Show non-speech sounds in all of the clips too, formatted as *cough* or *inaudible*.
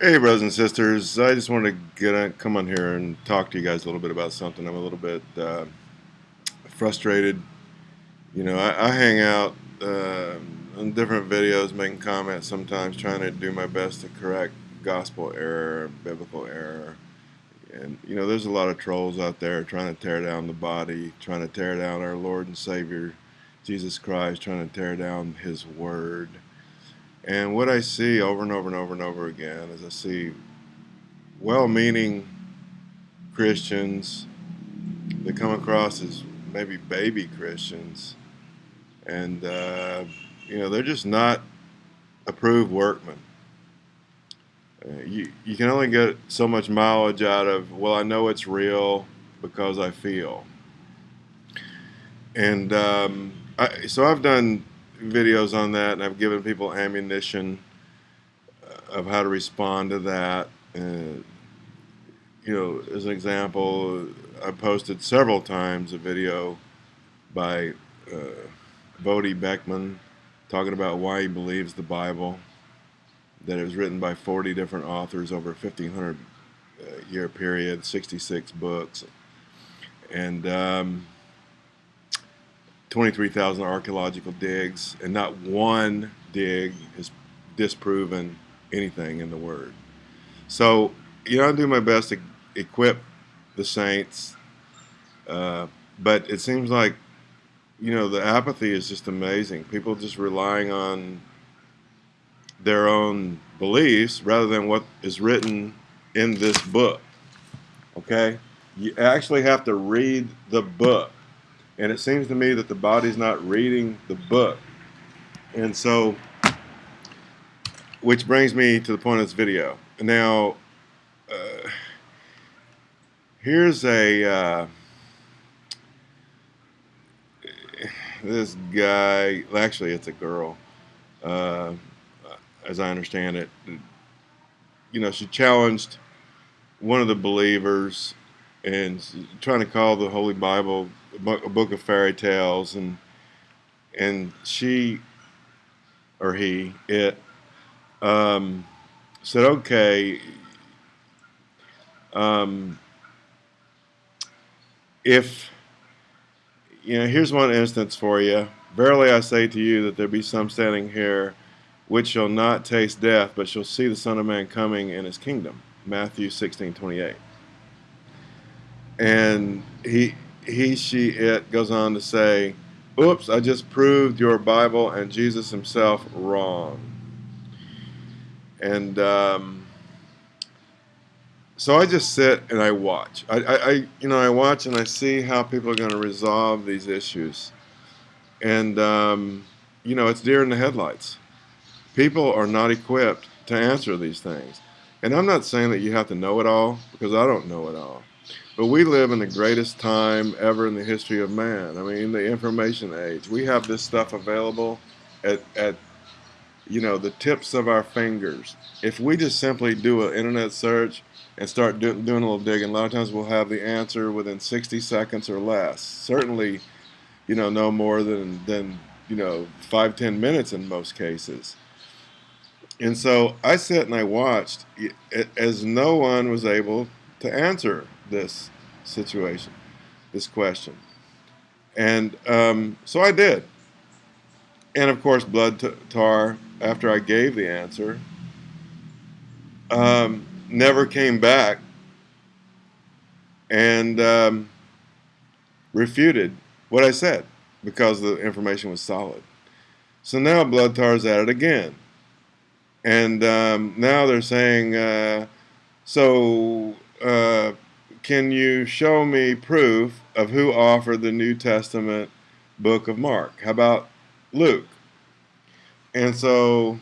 Hey, brothers and sisters. I just wanted to get on, come on here and talk to you guys a little bit about something. I'm a little bit uh, frustrated. You know, I, I hang out uh, on different videos, making comments sometimes, trying to do my best to correct gospel error, biblical error. And, you know, there's a lot of trolls out there trying to tear down the body, trying to tear down our Lord and Savior, Jesus Christ, trying to tear down His Word. And what I see over and over and over and over again is I see well-meaning Christians that come across as maybe baby Christians, and uh, you know they're just not approved workmen. Uh, you you can only get so much mileage out of well I know it's real because I feel, and um, I, so I've done videos on that, and I've given people ammunition uh, of how to respond to that. Uh, you know, as an example, I posted several times a video by uh, Voddie Baucham talking about why he believes the Bible, that it was written by 40 different authors over a 1500 uh, year period, 66 books. And um, 23,000 archaeological digs, and not one dig has disproven anything in the Word. So, you know, I do my best to equip the saints, uh, but it seems like, you know, the apathy is just amazing. People just relying on their own beliefs rather than what is written in this book. Okay? You actually have to read the book and it seems to me that the body's not reading the book. And so, which brings me to the point of this video. Now, uh, here's a, uh, this guy, actually it's a girl, uh, as I understand it, you know, she challenged one of the believers and trying to call the Holy Bible a book of fairy tales, and and she or he it um, said, okay, um, if you know, here's one instance for you. Verily I say to you that there be some standing here which shall not taste death, but shall see the Son of Man coming in his kingdom. Matthew 16, 28. And he he, she, it goes on to say, oops, I just proved your Bible and Jesus himself wrong. And um, so I just sit and I watch. I, I, you know, I watch and I see how people are going to resolve these issues. And, um, you know, it's deer in the headlights. People are not equipped to answer these things. And I'm not saying that you have to know it all, because I don't know it all. But we live in the greatest time ever in the history of man. I mean, the information age. We have this stuff available at, at you know, the tips of our fingers. If we just simply do an internet search and start do, doing a little digging, a lot of times we'll have the answer within 60 seconds or less. Certainly, you know, no more than, than you know, five, ten minutes in most cases. And so I sat and I watched as no one was able to answer this situation, this question. And um, so I did. And of course, Blood Tar, after I gave the answer, um, never came back and um, refuted what I said because the information was solid. So now Blood Tar's at it again. And um, now they're saying, uh, so uh, can you show me proof of who offered the New Testament book of Mark? How about Luke? And so,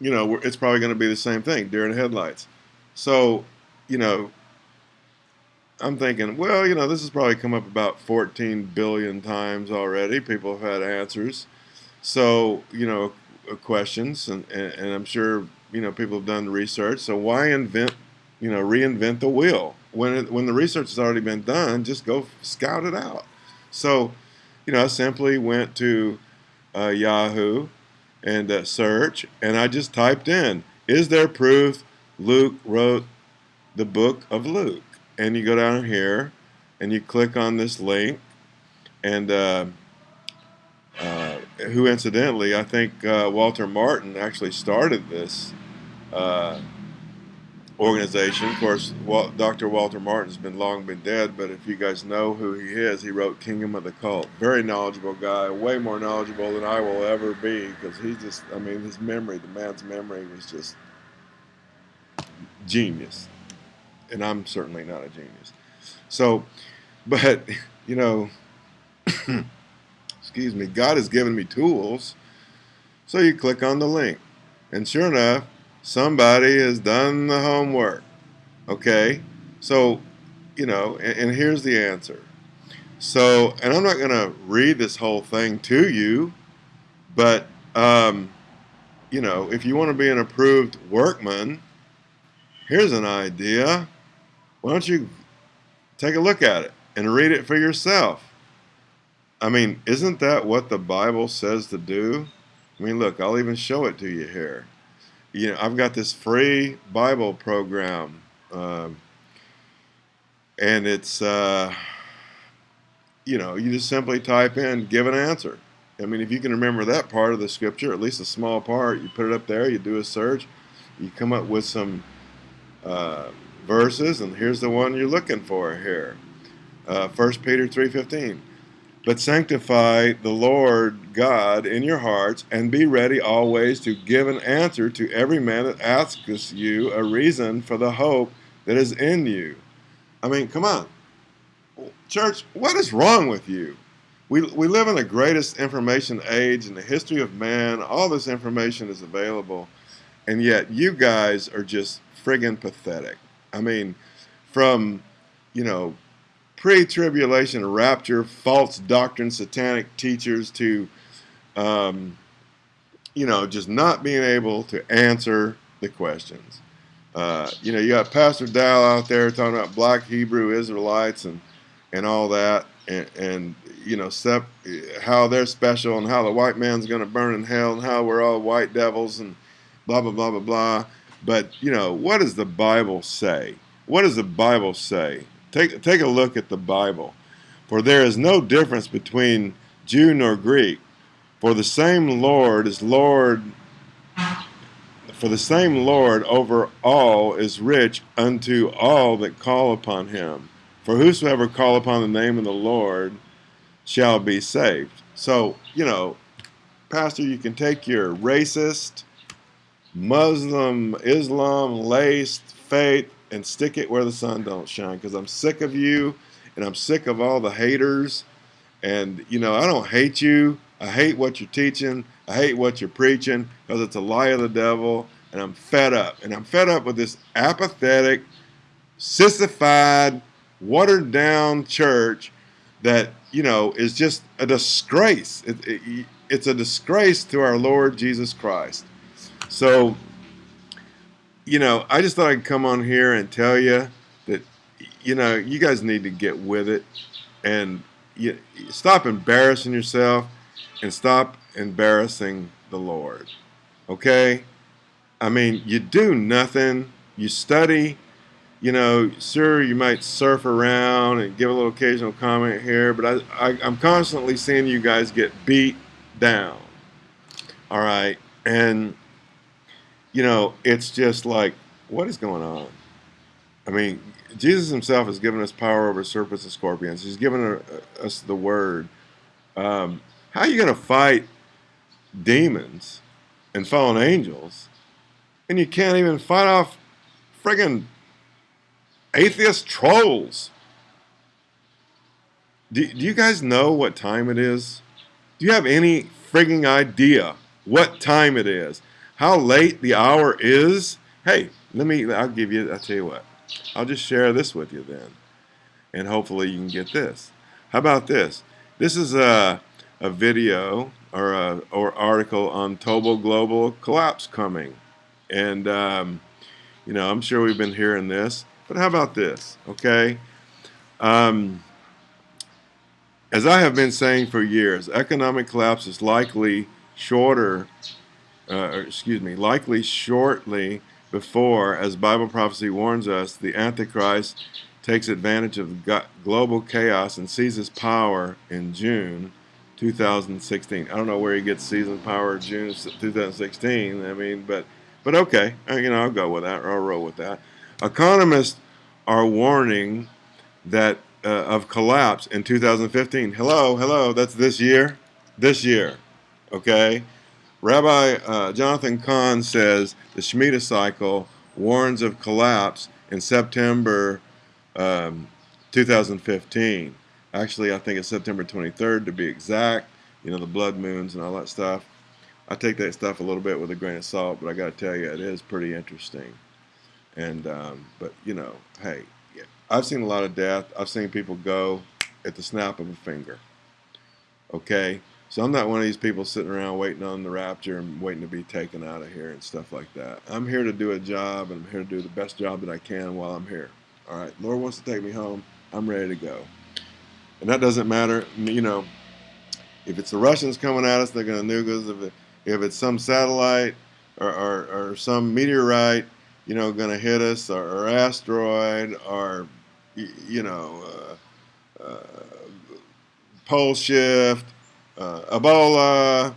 you know, it's probably going to be the same thing, deer in headlights. So, you know, I'm thinking, well, you know, this has probably come up about 14 billion times already. People have had answers. So, you know, questions, and, and, and I'm sure, you know, people have done the research. So why invent, you know, reinvent the wheel? when it, when the research has already been done, just go scout it out. So, you know, I simply went to uh, Yahoo and uh, search, and I just typed in, is there proof Luke wrote the book of Luke? And you go down here and you click on this link, and uh, uh, who incidentally, I think uh, Walter Martin actually started this uh, organization. Of course, Dr. Walter Martin's been long been dead, but if you guys know who he is, he wrote Kingdom of the Cult. Very knowledgeable guy, way more knowledgeable than I will ever be, because he just, I mean, his memory, the man's memory was just genius. And I'm certainly not a genius. So, but, *laughs* you know, *coughs* excuse me, God has given me tools. So you click on the link. And sure enough, somebody has done the homework. Okay? So, you know, and, and here's the answer. So, and I'm not going to read this whole thing to you, but, um, you know, if you want to be an approved workman, here's an idea. Why don't you take a look at it and read it for yourself? I mean, isn't that what the Bible says to do? I mean, look, I'll even show it to you here you know, I've got this free Bible program, um, and it's, uh, you know, you just simply type in "give an answer." I mean, if you can remember that part of the scripture, at least a small part, you put it up there, you do a search, you come up with some uh, verses, and here's the one you're looking for here. Uh, 1 Peter 3.15 but sanctify the Lord God in your hearts, and be ready always to give an answer to every man that asks you a reason for the hope that is in you. I mean, come on. Church, what is wrong with you? We, we live in the greatest information age in the history of man. All this information is available. And yet, you guys are just friggin' pathetic. I mean, from, you know, pre-tribulation rapture, false doctrine, satanic teachers to, um, you know, just not being able to answer the questions. Uh, you know, you got Pastor Dow out there talking about black Hebrew Israelites and and all that, and, and you know, sep- how they're special and how the white man's going to burn in hell and how we're all white devils and blah blah blah blah blah. But you know, what does the Bible say? What does the Bible say? Take, take a look at the Bible. For there is no difference between Jew nor Greek, for the same Lord is Lord for the same Lord over all is rich unto all that call upon him. For whosoever call upon the name of the Lord shall be saved. So, you know, Pastor, you can take your racist, Muslim, Islam, laced faith and stick it where the sun don't shine because I'm sick of you and I'm sick of all the haters. And, you know, I don't hate you. I hate what you're teaching. I hate what you're preaching because it's a lie of the devil. And I'm fed up. And I'm fed up with this apathetic, sissified, watered down church that, you know, is just a disgrace. It, it, it's a disgrace to our Lord Jesus Christ. So, you know, I just thought I'd come on here and tell you that, you know, you guys need to get with it and you, stop embarrassing yourself and stop embarrassing the Lord. Okay? I mean, you do nothing, you study, you know, sure, you might surf around and give a little occasional comment here, but I, I, I'm constantly seeing you guys get beat down. All right? And you know, it's just like, what is going on? I mean, Jesus himself has given us power over serpents and scorpions. He's given us the word. Um, how are you going to fight demons and fallen angels and you can't even fight off friggin' atheist trolls? Do, do you guys know what time it is? Do you have any frigging idea what time it is? How late the hour is, hey, let me, I'll give you, I'll tell you what. I'll just share this with you then. And hopefully you can get this. How about this? This is a, a video or a or article on Tobel Global collapse coming. And, um, you know, I'm sure we've been hearing this. But how about this? Okay. Um, as I have been saying for years, economic collapse is likely shorter uh, excuse me, likely shortly before, as Bible prophecy warns us, the Antichrist takes advantage of global chaos and seizes power in June 2016. I don't know where he gets seizing power in June 2016. I mean, but but okay, uh, you know, I'll go with that. I'll roll with that. Economists are warning that uh, of collapse in 2015. Hello, hello, that's this year. This year, okay. Rabbi uh, Jonathan Cahn says the Shemitah cycle warns of collapse in September um, 2015. Actually, I think it's September 23rd to be exact. You know, the blood moons and all that stuff. I take that stuff a little bit with a grain of salt, but I got to tell you, it is pretty interesting. And, um, but, you know, hey, I've seen a lot of death. I've seen people go at the snap of a finger. Okay? So I'm not one of these people sitting around waiting on the rapture and waiting to be taken out of here and stuff like that. I'm here to do a job and I'm here to do the best job that I can while I'm here. All right, Lord wants to take me home. I'm ready to go. And that doesn't matter, you know, if it's the Russians coming at us, they're going to nuke us. If, it, if it's some satellite or, or, or, some meteorite, you know, going to hit us, or, or, asteroid, or, you know, uh, uh, pole shift, uh, Ebola,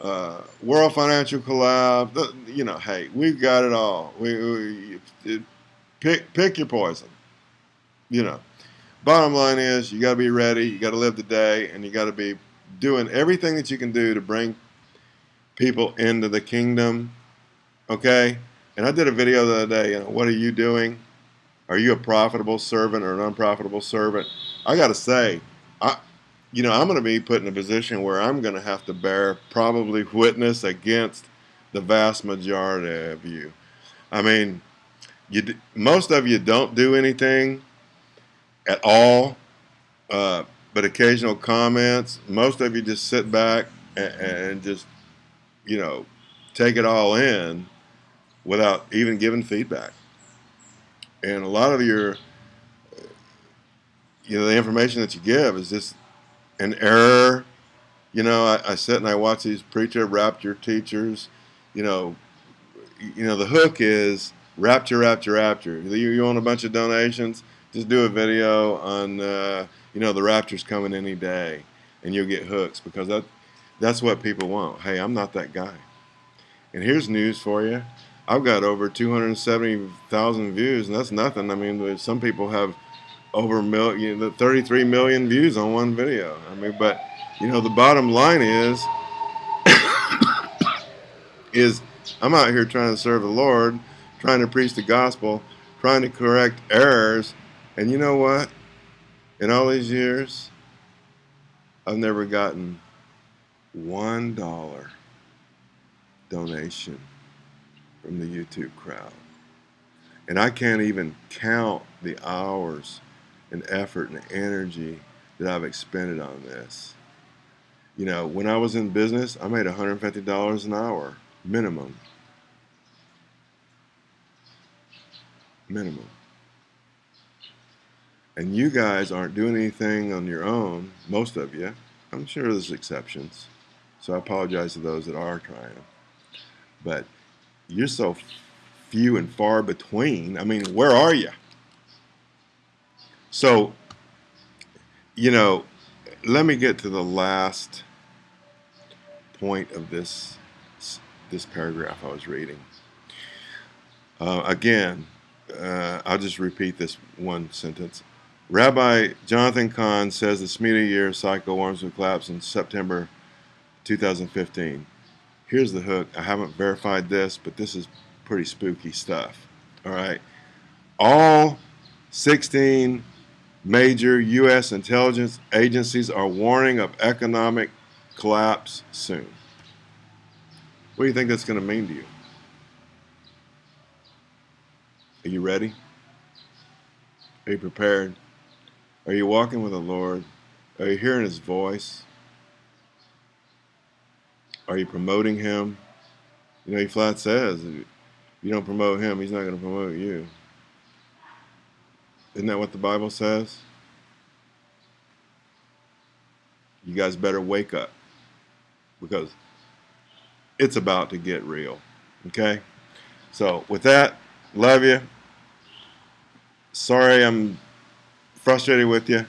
uh, world financial collapse. You know, hey, we've got it all. We, we pick pick your poison. You know, bottom line is you got to be ready. You got to live the day, and you got to be doing everything that you can do to bring people into the kingdom. Okay. And I did a video the other day. You know, what are you doing? Are you a profitable servant or an unprofitable servant? I got to say, I you know, I'm going to be put in a position where I'm going to have to bear probably witness against the vast majority of you. I mean, you most of you don't do anything at all, uh, but occasional comments. Most of you just sit back and, and just, you know, take it all in without even giving feedback. And a lot of your, you know, the information that you give is just an error. You know, I, I sit and I watch these preacher rapture teachers. You know, you know the hook is rapture, rapture, rapture. You, you want a bunch of donations? Just do a video on uh, you know the rapture's coming any day, and you'll get hooks because that that's what people want. Hey, I'm not that guy. And here's news for you. I've got over 270,000 views, and that's nothing. I mean, some people have over million, the 33 million views on one video. I mean, but you know, the bottom line is, *coughs* is I'm out here trying to serve the Lord, trying to preach the gospel, trying to correct errors, and you know what? In all these years, I've never gotten one dollar donation from the YouTube crowd. And I can't even count the hours and effort and energy that I've expended on this. You know, when I was in business, I made $150 an hour minimum. Minimum. And you guys aren't doing anything on your own, most of you. I'm sure there's exceptions. So I apologize to those that are trying. But you're so few and far between. I mean, where are you? So, you know, let me get to the last point of this this paragraph I was reading. Uh, again, uh, I'll just repeat this one sentence. Rabbi Jonathan Cahn says the Shemitah year cycle warms will collapse in September 2015. Here's the hook. I haven't verified this, but this is pretty spooky stuff. All right. All 16 Major U.S. intelligence agencies are warning of economic collapse soon. What do you think that's going to mean to you? Are you ready? Are you prepared? Are you walking with the Lord? Are you hearing His voice? Are you promoting Him? You know, He flat says, if you don't promote Him, He's not going to promote you. Isn't that what the Bible says? You guys better wake up because it's about to get real. Okay? So, with that, love you. Sorry I'm frustrated with you,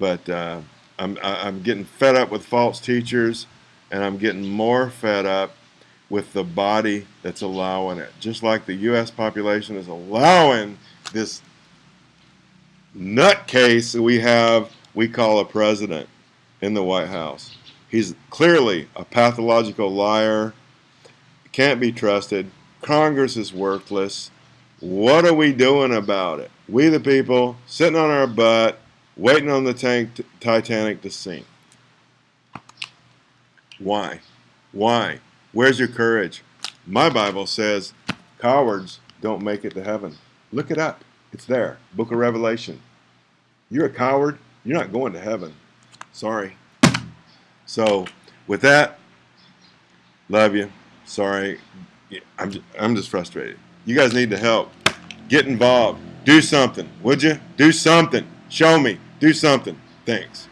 but uh, I'm, I'm getting fed up with false teachers, and I'm getting more fed up with the body that's allowing it. Just like the U.S. population is allowing this nutcase that we have, we call a president in the White House. He's clearly a pathological liar, can't be trusted. Congress is worthless. What are we doing about it? We, the people, sitting on our butt, waiting on the tank, Titanic to sink. Why? Why? Where's your courage? My Bible says cowards don't make it to heaven. Look it up. It's there. Book of Revelation. You're a coward. You're not going to heaven. Sorry. So, with that, love you. Sorry. I'm just, I'm just frustrated. You guys need to help. Get involved. Do something. Would you? Do something. Show me. Do something. Thanks.